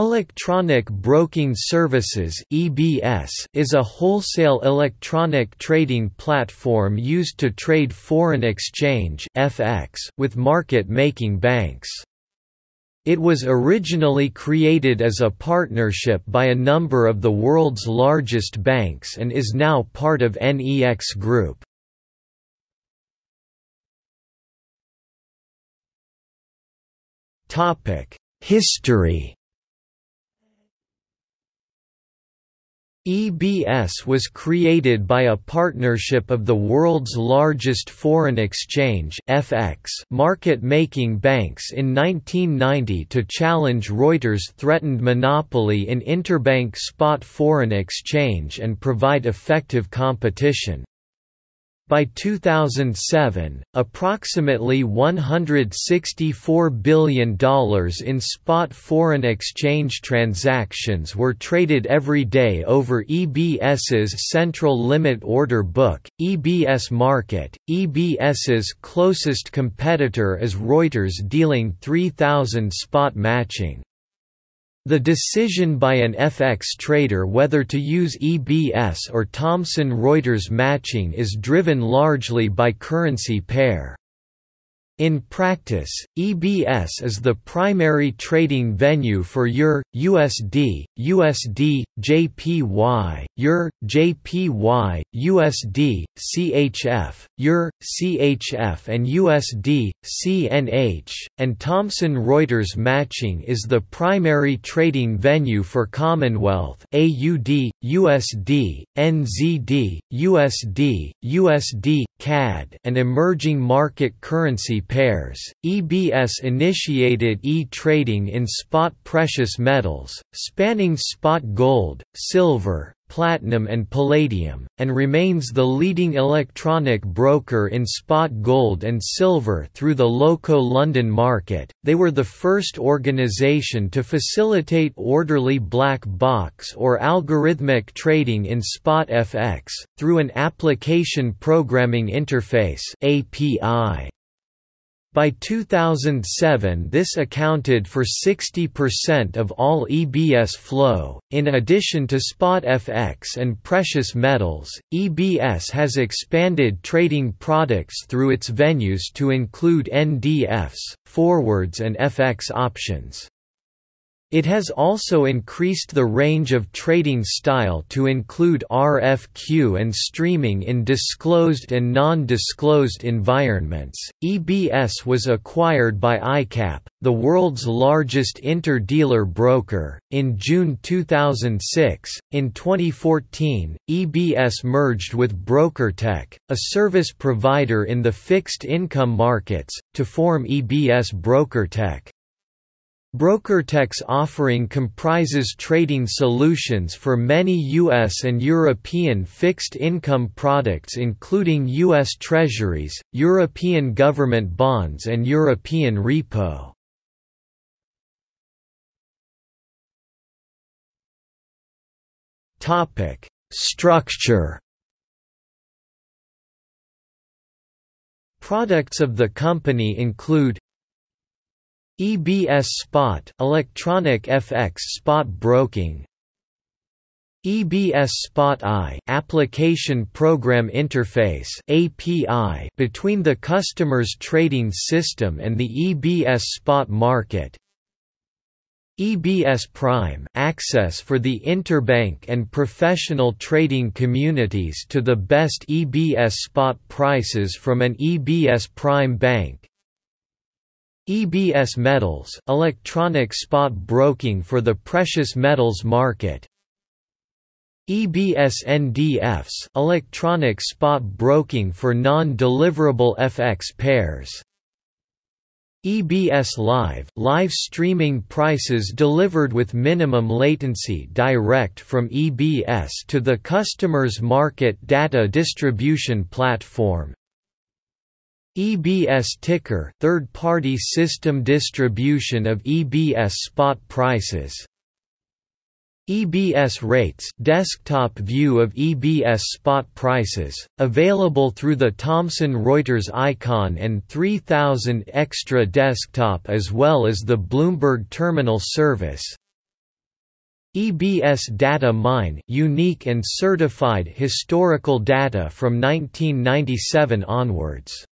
Electronic Broking Services is a wholesale electronic trading platform used to trade foreign exchange (FX) with market-making banks. It was originally created as a partnership by a number of the world's largest banks and is now part of NEX Group. History EBS was created by a partnership of the world's largest foreign exchange FX market-making banks in 1990 to challenge Reuters' threatened monopoly in interbank spot foreign exchange and provide effective competition. By 2007, approximately $164 billion in spot foreign exchange transactions were traded every day over EBS's central limit order book, EBS Market. EBS's closest competitor is Reuters dealing 3,000 spot matching. The decision by an FX trader whether to use EBS or Thomson Reuters matching is driven largely by currency pair. In practice, EBS is the primary trading venue for EUR, USD, USD, JPY, EUR, JPY, USD, CHF, EUR, CHF and USD, CNH, and Thomson Reuters matching is the primary trading venue for Commonwealth AUD, USD, NZD, USD, USD, CAD and emerging market currency pairs. EBS initiated e-trading in spot precious metals, spanning spot gold, silver, platinum and palladium, and remains the leading electronic broker in spot gold and silver through the Loco London market. They were the first organization to facilitate orderly black box or algorithmic trading in spot FX through an application programming interface (API). By 2007 this accounted for 60% of all EBS flow. In addition to spot FX and precious metals, EBS has expanded trading products through its venues to include NDFs, forwards and FX options. It has also increased the range of trading style to include RFQ and streaming in disclosed and non-disclosed environments. EBS was acquired by ICAP, the world's largest inter-dealer broker, in June 2006. In 2014, EBS merged with BrokerTec, a service provider in the fixed income markets, to form EBS BrokerTec. BrokerTec's offering comprises trading solutions for many U.S. and European fixed income products including U.S. Treasuries, European government bonds and European repo. Structure Products of the company include EBS Spot electronic FX spot broking. EBS Spot I application program interface API between the customer's trading system and the EBS spot market. EBS Prime access for the interbank and professional trading communities to the best EBS spot prices from an EBS Prime bank EBS Metals electronic spot broking for the precious metals market. EBS NDFs electronic spot broking for non-deliverable FX pairs. EBS Live live streaming prices delivered with minimum latency direct from EBS to the customer's market data distribution platform EBS ticker third-party system distribution of EBS spot prices EBS rates desktop view of EBS spot prices, available through the Thomson Reuters Eikon and 3000 Xtra desktop as well as the Bloomberg Terminal service EBS Data Mine unique and certified historical data from 1997 onwards.